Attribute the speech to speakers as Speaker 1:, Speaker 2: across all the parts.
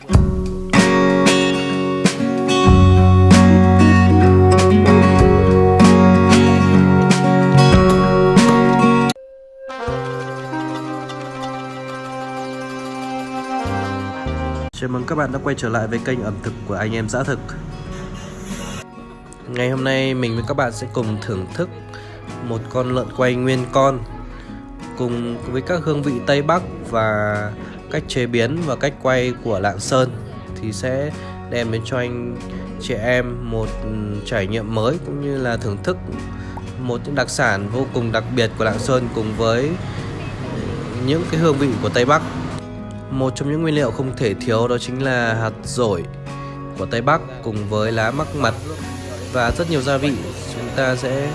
Speaker 1: Chào mừng các bạn đã quay trở lại với kênh ẩm thực của anh em dã thực. Ngày hôm nay mình với các bạn sẽ cùng thưởng thức một con lợn quay nguyên con Cùng với các hương vị Tây Bắc và cách chế biến và cách quay của Lạng Sơn Thì sẽ đem đến cho anh chị em một ừ, trải nghiệm mới cũng như là thưởng thức một những đặc sản vô cùng đặc biệt của Lạng Sơn cùng với những cái hương vị của Tây Bắc. Một trong những nguyên liệu không thể thiếu đó chính là hạt dổi của Tây Bắc cùng với lá mắc mật. Và rất nhiều gia vị chúng ta sẽ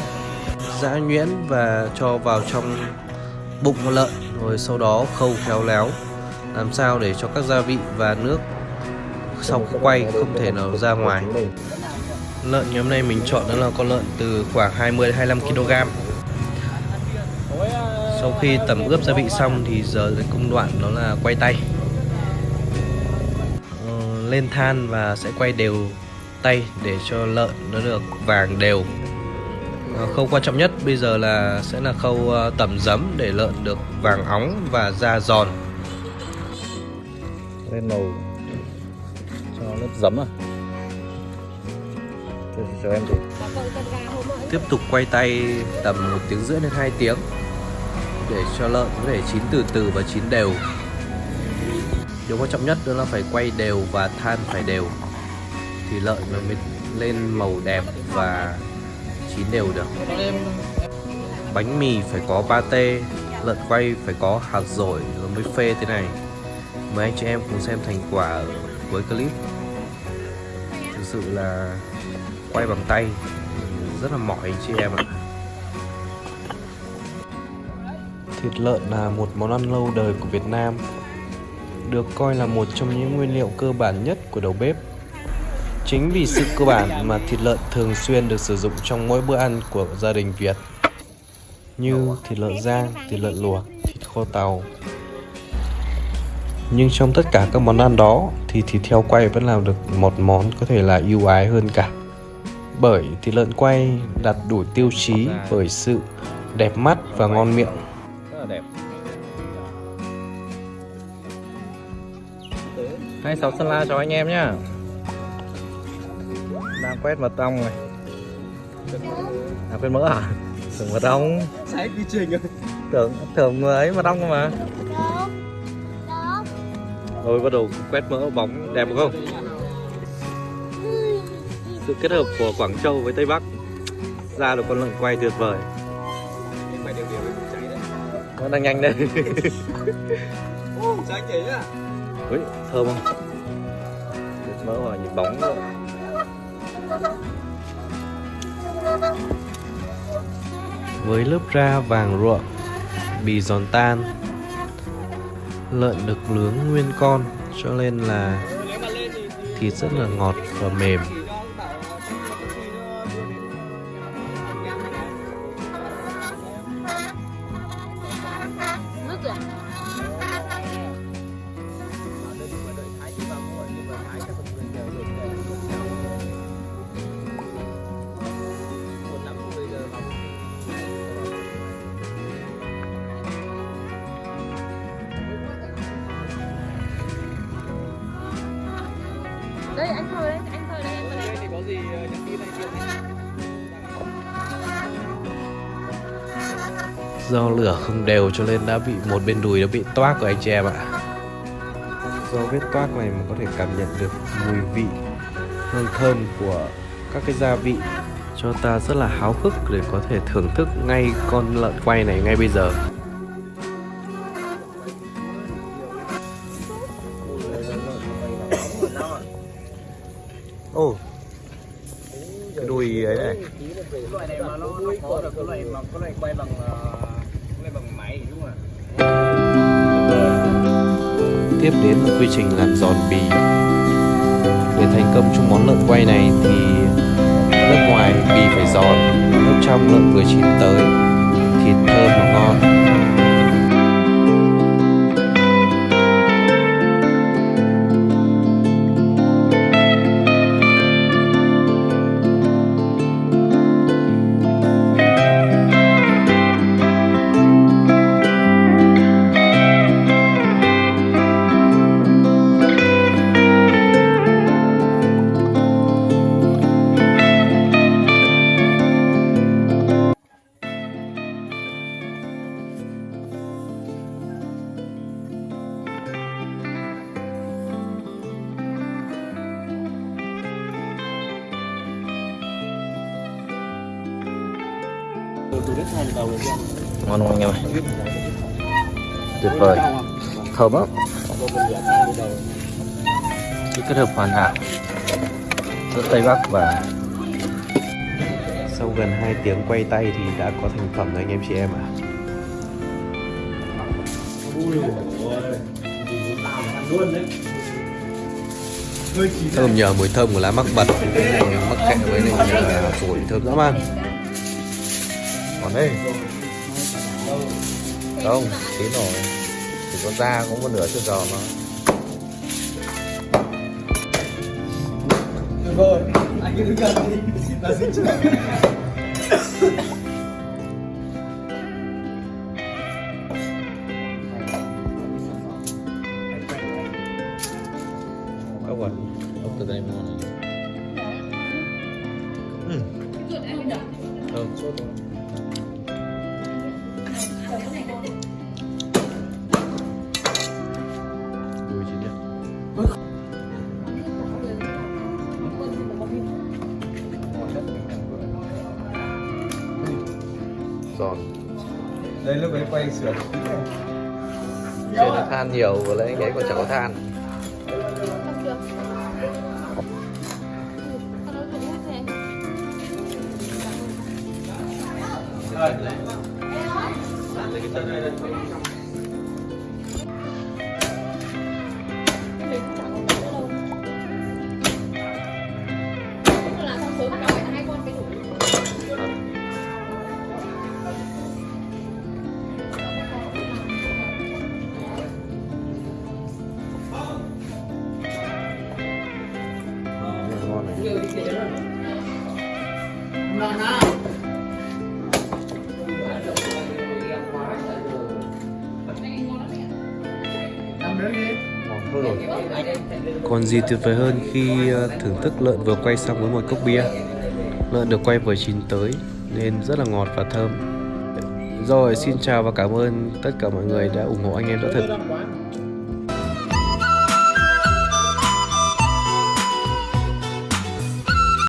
Speaker 1: giã nhuyễn và cho vào trong bụng con lợn, rồi sau đó khâu khéo léo làm sao để cho các gia vị và nước sau khi quay không thể nào ra ngoài? Lợn ngày hôm nay mình chọn đó là con lợn từ khoảng 20 đến 25 kg. Sau khi tẩm ướp gia vị xong thì giờ đến công đoạn đó là quay tay. Ờ, lên than và sẽ quay đều tay để cho lợn nó được vàng đều. Ờ, khâu quan trọng nhất bây giờ là sẽ là khâu ờ, tẩm giấm để lợn được vàng óng và da giòn
Speaker 2: lên màu cho lớp giấm à? Cho, em thử
Speaker 1: tiếp tục quay tay tầm một tiếng rưỡi đến 2 tiếng để cho lợn có thể chín từ từ và chín đều. Điều quan trọng nhất đó là phải quay đều và than phải đều thì lợn nó mới lên màu đẹp và chín đều được. Bánh mì phải có pate lợn quay phải có hạt dổi rồi mới phê thế này mời anh chị em cùng xem thành quả với cuối clip. Thực sự là quay bằng tay rất là mỏi anh chị em ạ. Thịt lợn là một món ăn lâu đời của Việt Nam Được coi là một trong những nguyên liệu cơ bản nhất của đầu bếp. Chính vì sự cơ bản mà thịt lợn thường xuyên được sử dụng trong mỗi bữa ăn của gia đình Việt Như thịt lợn rang, thịt lợn luộc, thịt kho tàu. Nhưng trong tất cả các món ăn đó thì thịt heo quay vẫn làm được một món có thể là ưu ái hơn cả. Bởi thịt lợn quay đạt đủ tiêu chí bởi sự đẹp mắt và ngon miệng.
Speaker 2: Rất là đẹp. Hai sáu sơn la cho anh em nhá. Đang quét mật ong này. À quét mỡ à? Tưởng mật ong.
Speaker 3: Sai quy trình rồi?
Speaker 2: Tưởng tưởng ấy mật ong mà rồi bắt đầu quét mỡ bóng đẹp không? Sự kết hợp của Quảng Châu với Tây Bắc ra được con lợn quay tuyệt vời. Nó đang nhanh đây
Speaker 3: cháy
Speaker 2: Ui, thơm không? Mỡ vào nhìn bóng nữa.
Speaker 1: với lớp da vàng ruộng bì giòn tan lợn được nướng nguyên con cho nên là thịt rất là ngọt và mềm.
Speaker 4: Anh thơ đấy anh thơ đây anh
Speaker 3: thì có gì nhắn tin này chưa
Speaker 1: do lửa không đều cho nên đã bị một bên đùi đã bị toác của anh chị em ạ. Do vết toác này mà có thể cảm nhận được mùi vị hương thơm của các cái gia vị. Cho ta rất là háo hức để có thể thưởng thức ngay con lợn quay này ngay bây giờ
Speaker 2: Ồ. Cái đùi ấy này.
Speaker 3: Loại này mà nó nó có được cái loại mà có loại quay bằng ờ, quay bằng máy đúng không ạ?
Speaker 1: Tiếp đến là quy trình làm giòn bì. Để thành công trong món lợn quay này thì lớp ngoài bì phải giòn lớp trong lợn vừa chín tới thịt thơm và ngon
Speaker 2: ngon không anh em ơi? Tuyệt vời. Thơm lắm. Sự kết hợp hoàn hảo giữa tây bắc và
Speaker 1: Sau gần 2 tiếng quay tay thì đã có thành phẩm rồi anh em chị em ạ. Thơm nhờ mùi thơm của lá mắc bật. Mắc kẹ với lại phổi thơm dã man
Speaker 2: còn đây. Không chín rồi. Chỉ có da cũng một nửa chưa giò nó ốc rồi ốc từ đây mua này thơm giòn
Speaker 3: đây lúc ấy quay sửa.
Speaker 2: Trên là than nhiều và lấy cái còn chẳng có than. Ngon
Speaker 1: Còn gì tuyệt vời hơn khi ờ, thưởng thức lợn vừa quay xong với một cốc bia? Lợn được quay vừa chín tới, nên rất là ngọt và thơm. Rồi, xin chào và cảm ơn tất cả mọi người đã ủng hộ anh em đã thực